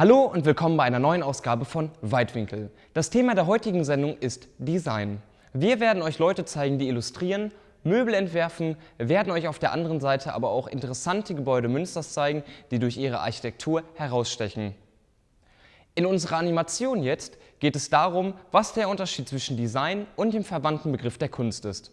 Hallo und willkommen bei einer neuen Ausgabe von Weitwinkel. Das Thema der heutigen Sendung ist Design. Wir werden euch Leute zeigen, die illustrieren, Möbel entwerfen, werden euch auf der anderen Seite aber auch interessante Gebäude Münsters zeigen, die durch ihre Architektur herausstechen. In unserer Animation jetzt geht es darum, was der Unterschied zwischen Design und dem verwandten Begriff der Kunst ist.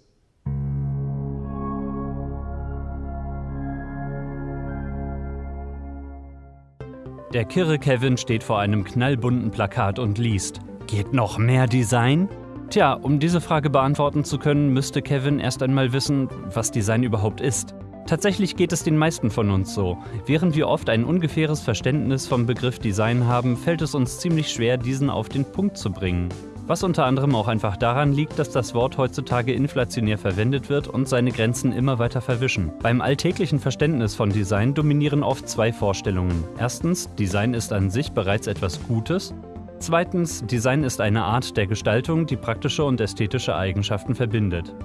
Der Kirre Kevin steht vor einem knallbunten Plakat und liest: Geht noch mehr Design? Tja, um diese Frage beantworten zu können, müsste Kevin erst einmal wissen, was Design überhaupt ist. Tatsächlich geht es den meisten von uns so. Während wir oft ein ungefähres Verständnis vom Begriff Design haben, fällt es uns ziemlich schwer, diesen auf den Punkt zu bringen. Was unter anderem auch einfach daran liegt, dass das Wort heutzutage inflationär verwendet wird und seine Grenzen immer weiter verwischen. Beim alltäglichen Verständnis von Design dominieren oft zwei Vorstellungen. Erstens, Design ist an sich bereits etwas Gutes. Zweitens, Design ist eine Art der Gestaltung, die praktische und ästhetische Eigenschaften verbindet.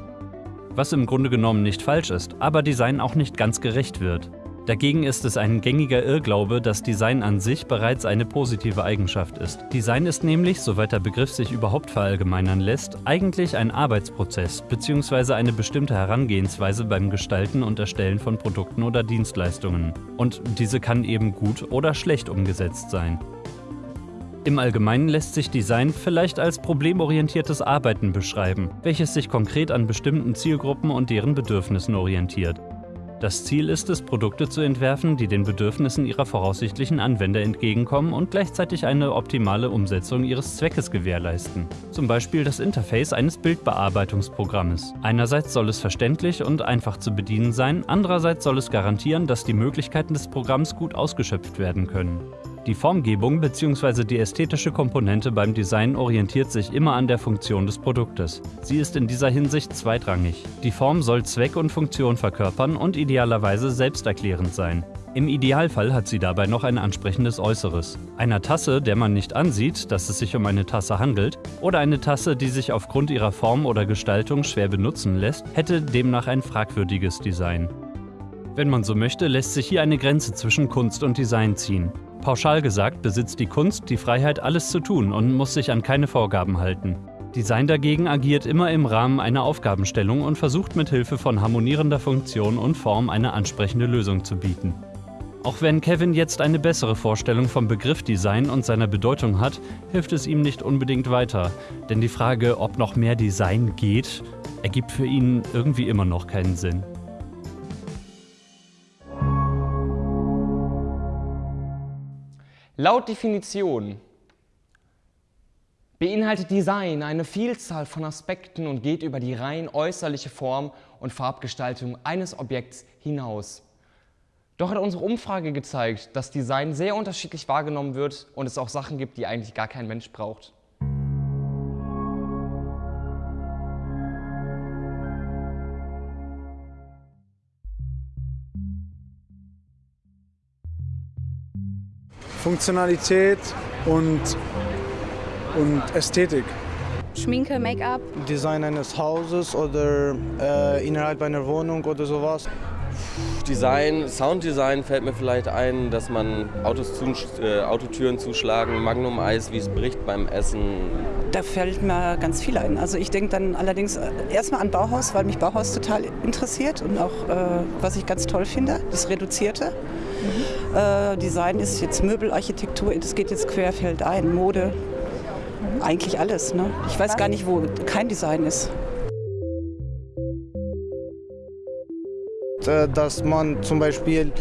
Was im Grunde genommen nicht falsch ist, aber Design auch nicht ganz gerecht wird. Dagegen ist es ein gängiger Irrglaube, dass Design an sich bereits eine positive Eigenschaft ist. Design ist nämlich, soweit der Begriff sich überhaupt verallgemeinern lässt, eigentlich ein Arbeitsprozess bzw. eine bestimmte Herangehensweise beim Gestalten und Erstellen von Produkten oder Dienstleistungen. Und diese kann eben gut oder schlecht umgesetzt sein. Im Allgemeinen lässt sich Design vielleicht als problemorientiertes Arbeiten beschreiben, welches sich konkret an bestimmten Zielgruppen und deren Bedürfnissen orientiert. Das Ziel ist es, Produkte zu entwerfen, die den Bedürfnissen ihrer voraussichtlichen Anwender entgegenkommen und gleichzeitig eine optimale Umsetzung ihres Zweckes gewährleisten. Zum Beispiel das Interface eines Bildbearbeitungsprogrammes. Einerseits soll es verständlich und einfach zu bedienen sein, andererseits soll es garantieren, dass die Möglichkeiten des Programms gut ausgeschöpft werden können. Die Formgebung bzw. die ästhetische Komponente beim Design orientiert sich immer an der Funktion des Produktes. Sie ist in dieser Hinsicht zweitrangig. Die Form soll Zweck und Funktion verkörpern und idealerweise selbsterklärend sein. Im Idealfall hat sie dabei noch ein ansprechendes Äußeres. Einer Tasse, der man nicht ansieht, dass es sich um eine Tasse handelt, oder eine Tasse, die sich aufgrund ihrer Form oder Gestaltung schwer benutzen lässt, hätte demnach ein fragwürdiges Design. Wenn man so möchte, lässt sich hier eine Grenze zwischen Kunst und Design ziehen. Pauschal gesagt besitzt die Kunst die Freiheit, alles zu tun und muss sich an keine Vorgaben halten. Design dagegen agiert immer im Rahmen einer Aufgabenstellung und versucht mit Hilfe von harmonierender Funktion und Form eine ansprechende Lösung zu bieten. Auch wenn Kevin jetzt eine bessere Vorstellung vom Begriff Design und seiner Bedeutung hat, hilft es ihm nicht unbedingt weiter, denn die Frage, ob noch mehr Design geht, ergibt für ihn irgendwie immer noch keinen Sinn. Laut Definition beinhaltet Design eine Vielzahl von Aspekten und geht über die rein äußerliche Form und Farbgestaltung eines Objekts hinaus. Doch hat unsere Umfrage gezeigt, dass Design sehr unterschiedlich wahrgenommen wird und es auch Sachen gibt, die eigentlich gar kein Mensch braucht. Funktionalität und, und Ästhetik. Schminke, Make-up. Design eines Hauses oder äh, innerhalb einer Wohnung oder sowas. Design, Sounddesign fällt mir vielleicht ein, dass man Autos zu, äh, Autotüren zuschlagen, Magnum-Eis, wie es bricht beim Essen. Da fällt mir ganz viel ein. Also ich denke dann allerdings äh, erstmal an Bauhaus, weil mich Bauhaus total interessiert und auch, äh, was ich ganz toll finde, das Reduzierte. Äh, Design ist jetzt Möbelarchitektur, das geht jetzt querfeld ein, Mode, eigentlich alles. Ne? Ich weiß gar nicht, wo kein Design ist. Äh, dass man zum Beispiel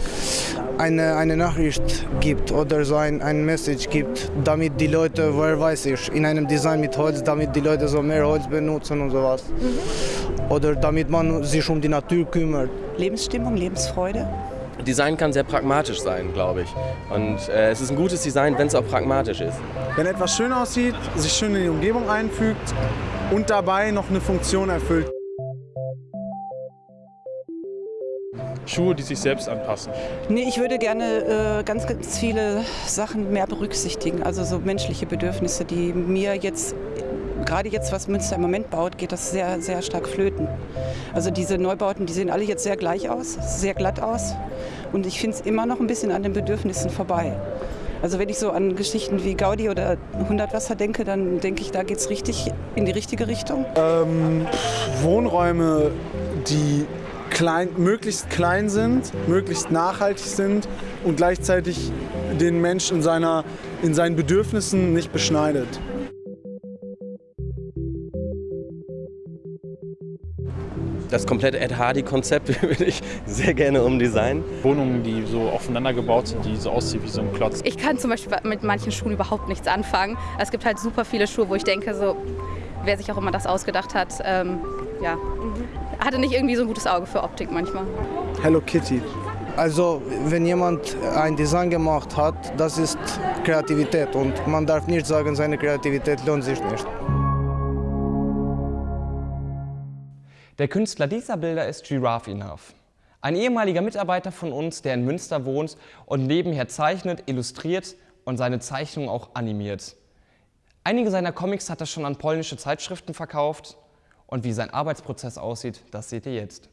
eine, eine Nachricht gibt oder so ein, ein Message gibt, damit die Leute, wer weiß ich, in einem Design mit Holz, damit die Leute so mehr Holz benutzen und sowas. Mhm. Oder damit man sich um die Natur kümmert. Lebensstimmung, Lebensfreude. Design kann sehr pragmatisch sein, glaube ich. Und äh, es ist ein gutes Design, wenn es auch pragmatisch ist. Wenn etwas schön aussieht, sich schön in die Umgebung einfügt und dabei noch eine Funktion erfüllt. Schuhe, die sich selbst anpassen? Nee, ich würde gerne äh, ganz, ganz viele Sachen mehr berücksichtigen. Also so menschliche Bedürfnisse, die mir jetzt gerade jetzt, was Münster im Moment baut, geht das sehr, sehr stark flöten. Also diese Neubauten, die sehen alle jetzt sehr gleich aus, sehr glatt aus. Und ich finde es immer noch ein bisschen an den Bedürfnissen vorbei. Also wenn ich so an Geschichten wie Gaudi oder 100 Wasser denke, dann denke ich, da geht es richtig in die richtige Richtung. Ähm, Wohnräume, die klein, möglichst klein sind, möglichst nachhaltig sind und gleichzeitig den Menschen in, in seinen Bedürfnissen nicht beschneidet. Das komplette Ed Hardy-Konzept würde ich sehr gerne umdesignen. Wohnungen, die so aufeinander gebaut sind, die so aussehen wie so ein Klotz. Ich kann zum Beispiel mit manchen Schuhen überhaupt nichts anfangen. Es gibt halt super viele Schuhe, wo ich denke, so, wer sich auch immer das ausgedacht hat, ähm, ja, hatte nicht irgendwie so ein gutes Auge für Optik manchmal. Hello Kitty. Also wenn jemand ein Design gemacht hat, das ist Kreativität und man darf nicht sagen, seine Kreativität lohnt sich nicht. Der Künstler dieser Bilder ist Giraffe Enough. Ein ehemaliger Mitarbeiter von uns, der in Münster wohnt und nebenher zeichnet, illustriert und seine Zeichnungen auch animiert. Einige seiner Comics hat er schon an polnische Zeitschriften verkauft und wie sein Arbeitsprozess aussieht, das seht ihr jetzt.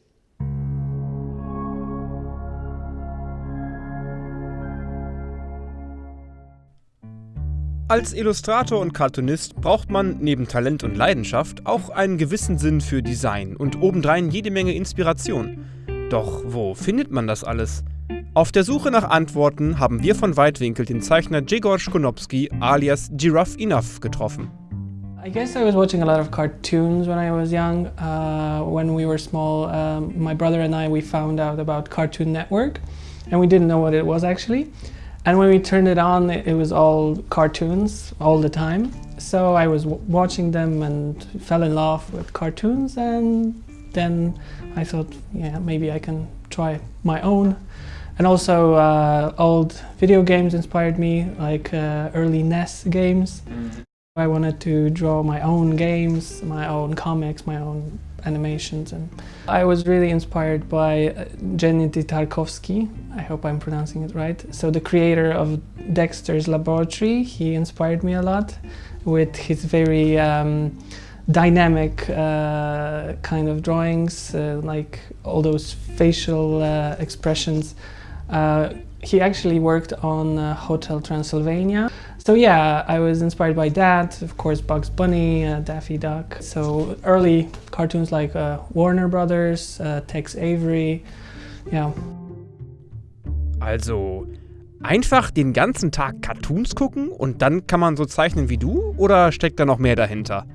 Als Illustrator und Cartoonist braucht man neben Talent und Leidenschaft auch einen gewissen Sinn für Design und obendrein jede Menge Inspiration. Doch wo findet man das alles? Auf der Suche nach Antworten haben wir von Weitwinkel den Zeichner Jegor Skonopski alias Giraffe Enough getroffen. I guess I was watching a lot of cartoons when I was young. Uh, when we were small, um, my brother and I, we found out about Cartoon Network and we didn't know what it was actually. And when we turned it on, it was all cartoons all the time. So I was watching them and fell in love with cartoons. And then I thought, yeah, maybe I can try my own. And also, uh, old video games inspired me, like uh, early NES games. Mm. I wanted to draw my own games, my own comics, my own animations. And I was really inspired by uh, Gennady Tarkovsky. I hope I'm pronouncing it right. So the creator of Dexter's Laboratory, he inspired me a lot with his very um, dynamic uh, kind of drawings, uh, like all those facial uh, expressions. Uh, he actually worked on uh, Hotel Transylvania. So yeah, I was inspired by that, of course Bugs Bunny, uh, Daffy Duck. So early cartoons like uh, Warner Brothers, uh, Tex Avery, yeah. Also einfach den ganzen Tag Cartoons gucken und dann kann man so zeichnen wie du oder steckt da noch mehr dahinter?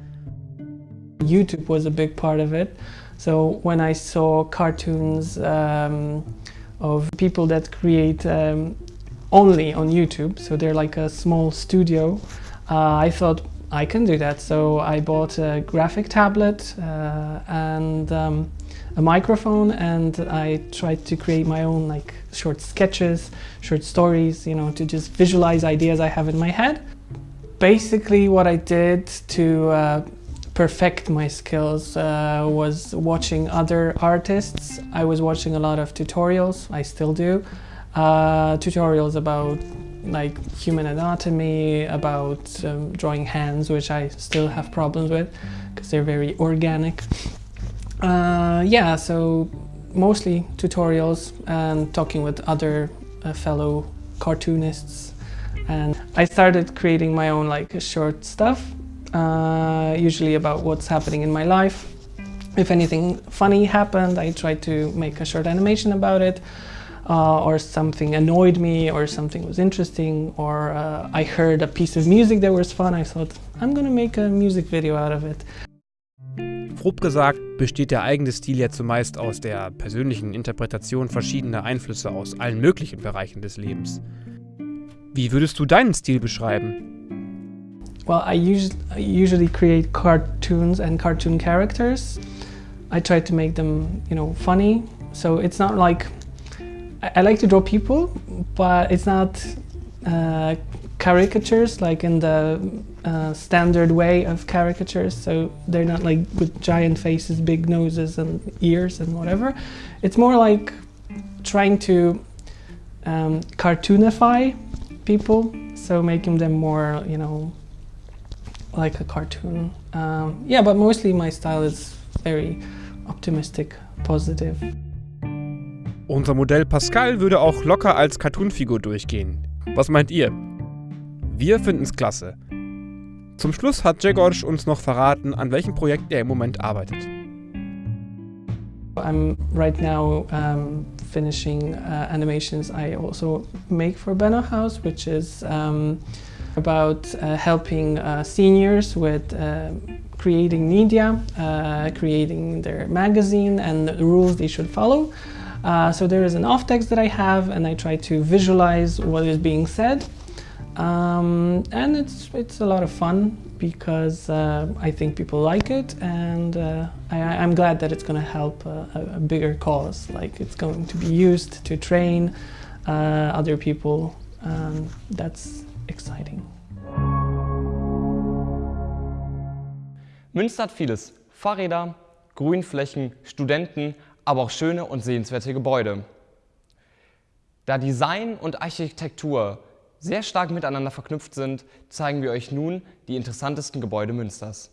YouTube was a big part of it. So when I saw cartoons um, of people that create um, only on YouTube, so they're like a small studio. Uh, I thought I can do that, so I bought a graphic tablet uh, and um, a microphone and I tried to create my own like short sketches, short stories, you know, to just visualize ideas I have in my head. Basically what I did to uh, perfect my skills uh, was watching other artists. I was watching a lot of tutorials, I still do. Uh, tutorials about like human anatomy, about um, drawing hands, which I still have problems with because they're very organic. Uh, yeah, so mostly tutorials and talking with other uh, fellow cartoonists. And I started creating my own like short stuff uh, usually about what's happening in my life. If anything funny happened, I tried to make a short animation about it. Uh, or something annoyed me, or something was interesting, or uh, I heard a piece of music that was fun, I thought, I'm gonna make a music video out of it. Grob gesagt besteht der eigene Stil ja zumeist aus der persönlichen Interpretation verschiedener Einflüsse aus allen möglichen Bereichen des Lebens. Wie würdest du deinen Stil beschreiben? Well, I, us I usually create cartoons and cartoon characters. I try to make them, you know, funny. So it's not like, I, like to draw people, but it's not uh, caricatures like in the uh, standard way of caricatures. So they're not like with giant faces, big noses and ears and whatever. It's more like trying to um, cartoonify people. So making them more, you know, like a cartoon. Um, yeah, but mostly my style is very optimistic, positive. Unser Modell Pascal würde auch locker als Cartoonfigur durchgehen. Was meint ihr? Wir finden's klasse. Zum Schluss hat Jegorsch uns noch verraten, an welchem Projekt er im Moment arbeitet. I'm right now um, finishing uh, animations I also make for Benno House, which is um, about uh, helping uh, seniors with uh, creating media, uh, creating their magazine and the rules they should follow. Uh, so there is an off text that I have and I try to visualize what is being said. Um, and it's, it's a lot of fun because uh, I think people like it and uh, I, I'm glad that it's going to help a, a bigger cause. Like it's going to be used to train uh, other people. Um, that's exciting. Münster hat vieles. Fahrräder, Grünflächen, Studenten, aber auch schöne und sehenswerte Gebäude. Da Design und Architektur sehr stark miteinander verknüpft sind, zeigen wir euch nun die interessantesten Gebäude Münsters.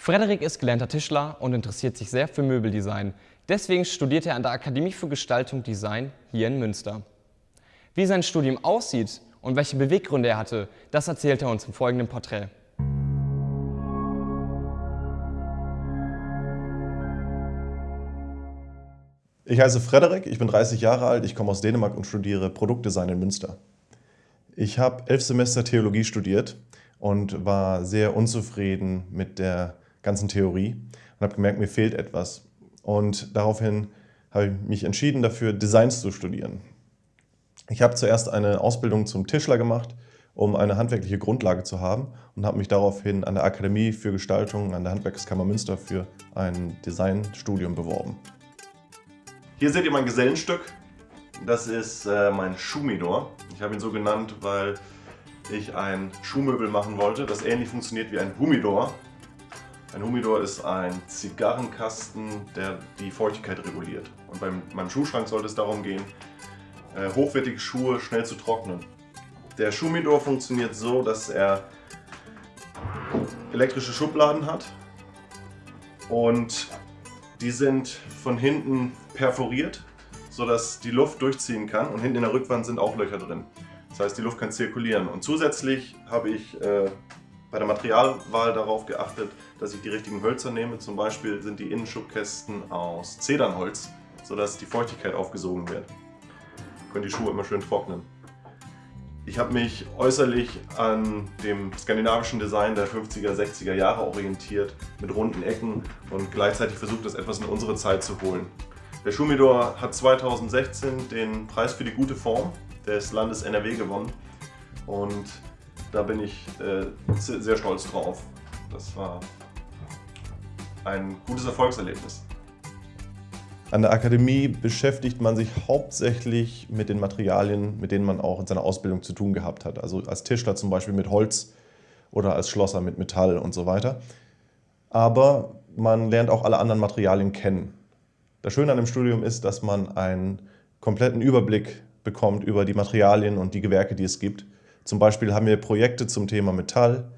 Frederik ist gelernter Tischler und interessiert sich sehr für Möbeldesign. Deswegen studiert er an der Akademie für Gestaltung Design hier in Münster. Wie sein Studium aussieht und welche Beweggründe er hatte, das erzählt er uns im folgenden Porträt. Ich heiße Frederik, ich bin 30 Jahre alt, ich komme aus Dänemark und studiere Produktdesign in Münster. Ich habe elf Semester Theologie studiert und war sehr unzufrieden mit der ganzen Theorie und habe gemerkt, mir fehlt etwas. Und daraufhin habe ich mich entschieden dafür, Designs zu studieren. Ich habe zuerst eine Ausbildung zum Tischler gemacht, um eine handwerkliche Grundlage zu haben und habe mich daraufhin an der Akademie für Gestaltung an der Handwerkskammer Münster für ein Designstudium beworben. Hier seht ihr mein Gesellenstück. Das ist äh, mein Schumidor. Ich habe ihn so genannt, weil ich ein Schuhmöbel machen wollte, das ähnlich funktioniert wie ein Humidor, ein Humidor ist ein Zigarrenkasten, der die Feuchtigkeit reguliert. Und beim, meinem Schuhschrank sollte es darum gehen, äh, hochwertige Schuhe schnell zu trocknen. Der Schuhmidor funktioniert so, dass er elektrische Schubladen hat und die sind von hinten perforiert, sodass die Luft durchziehen kann und hinten in der Rückwand sind auch Löcher drin. Das Das heißt, die Luft kann zirkulieren. Und zusätzlich habe ich äh, bei der Materialwahl darauf geachtet, dass ich die richtigen Hölzer nehme. Zum Beispiel sind die Innenschubkästen aus Zedernholz, sodass die Feuchtigkeit aufgesogen wird. Können die Schuhe immer schön trocknen. Ich habe mich äußerlich an dem skandinavischen Design der 50er, 60er Jahre orientiert, mit runden Ecken und gleichzeitig versucht, das etwas in unsere Zeit zu holen. Der Schumidor hat 2016 den Preis für die gute Form des Landes NRW gewonnen und da bin ich äh, sehr stolz drauf. Das war ein gutes Erfolgserlebnis. An der Akademie beschäftigt man sich hauptsächlich mit den Materialien, mit denen man auch in seiner Ausbildung zu tun gehabt hat. Also als Tischler zum Beispiel mit Holz oder als Schlosser mit Metall und so weiter. Aber man lernt auch alle anderen Materialien kennen. Das Schöne an dem Studium ist, dass man einen kompletten Überblick bekommt über die Materialien und die Gewerke, die es gibt. Zum Beispiel haben wir Projekte zum Thema Metall,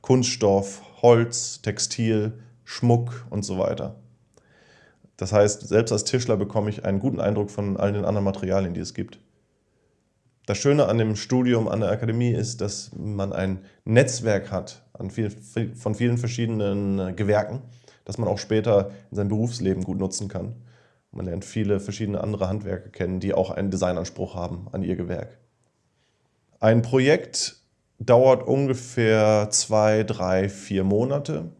Kunststoff, Holz, Textil, Schmuck und so weiter. Das heißt, selbst als Tischler bekomme ich einen guten Eindruck von all den anderen Materialien, die es gibt. Das Schöne an dem Studium an der Akademie ist, dass man ein Netzwerk hat viel, von vielen verschiedenen äh, Gewerken, das man auch später in seinem Berufsleben gut nutzen kann. Man lernt viele verschiedene andere Handwerker kennen, die auch einen Designanspruch haben an ihr Gewerk. Ein Projekt dauert ungefähr zwei, drei, vier Monate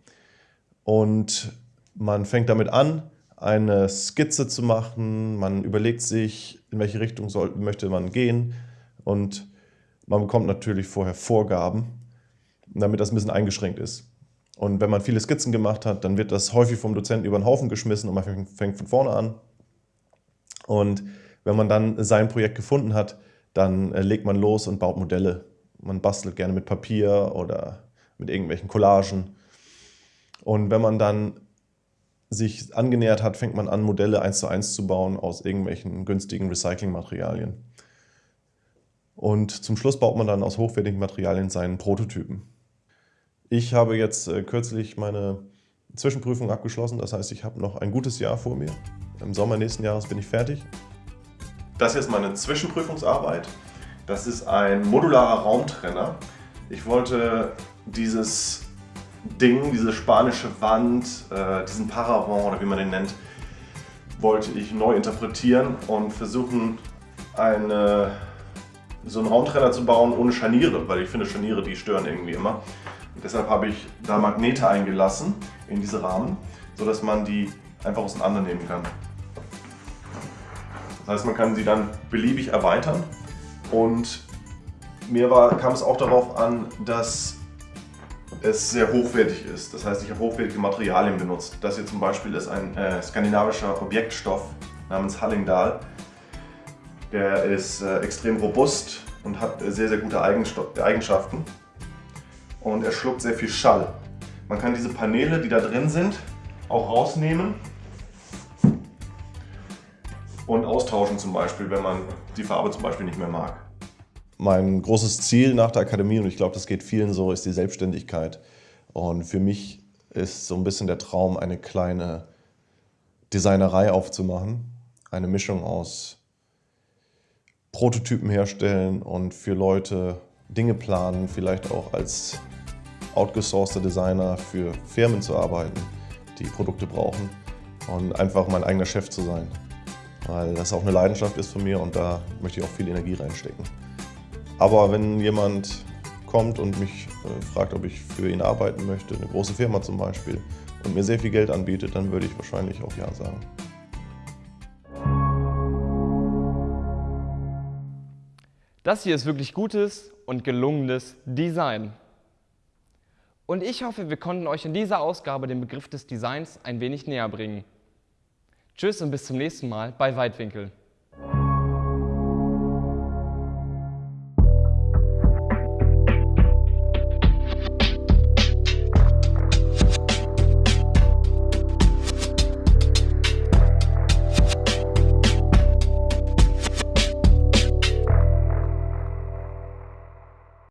und man fängt damit an, eine Skizze zu machen, man überlegt sich, in welche Richtung soll, möchte man gehen und man bekommt natürlich vorher Vorgaben, damit das ein bisschen eingeschränkt ist. Und wenn man viele Skizzen gemacht hat, dann wird das häufig vom Dozenten über den Haufen geschmissen und man fängt von vorne an. Und wenn man dann sein Projekt gefunden hat, dann äh, legt man los und baut Modelle. Man bastelt gerne mit Papier oder mit irgendwelchen Collagen. Und wenn man dann sich angenähert hat, fängt man an, Modelle eins zu eins zu bauen aus irgendwelchen günstigen Recyclingmaterialien. Und zum Schluss baut man dann aus hochwertigen Materialien seinen Prototypen. Ich habe jetzt äh, kürzlich meine Zwischenprüfung abgeschlossen, das heißt, ich habe noch ein gutes Jahr vor mir. Im Sommer nächsten Jahres bin ich fertig. Das hier ist meine Zwischenprüfungsarbeit. Das ist ein modularer Raumtrenner. Ich wollte dieses Ding, diese spanische Wand, äh, diesen Paravent oder wie man den nennt, wollte ich neu interpretieren und versuchen, eine, so einen Raumtrenner zu bauen ohne Scharniere, weil ich finde Scharniere, die stören irgendwie immer. Und deshalb habe ich da Magnete eingelassen in diese Rahmen, sodass man die einfach auseinandernehmen kann. Das heißt, man kann sie dann beliebig erweitern und mir war, kam es auch darauf an, dass es sehr hochwertig ist. Das heißt, ich habe hochwertige Materialien benutzt. Das hier zum Beispiel ist ein äh, skandinavischer Objektstoff namens Hallingdal. Der ist äh, extrem robust und hat äh, sehr, sehr gute Eigenschaften. Und er schluckt sehr viel Schall. Man kann diese Paneele, die da drin sind, auch rausnehmen und austauschen zum Beispiel, wenn man die Farbe zum Beispiel nicht mehr mag. Mein großes Ziel nach der Akademie, und ich glaube, das geht vielen so, ist die Selbstständigkeit. Und für mich ist so ein bisschen der Traum, eine kleine Designerei aufzumachen. Eine Mischung aus Prototypen herstellen und für Leute Dinge planen, vielleicht auch als outgesourceter Designer für Firmen zu arbeiten, die Produkte brauchen und einfach mein eigener Chef zu sein. Weil das auch eine Leidenschaft ist von mir und da möchte ich auch viel Energie reinstecken. Aber wenn jemand kommt und mich äh, fragt, ob ich für ihn arbeiten möchte, eine große Firma zum Beispiel, und mir sehr viel Geld anbietet, dann würde ich wahrscheinlich auch Ja sagen. Das hier ist wirklich gutes und gelungenes Design. Und ich hoffe, wir konnten euch in dieser Ausgabe den Begriff des Designs ein wenig näher bringen. Tschüss und bis zum nächsten Mal bei Weitwinkel.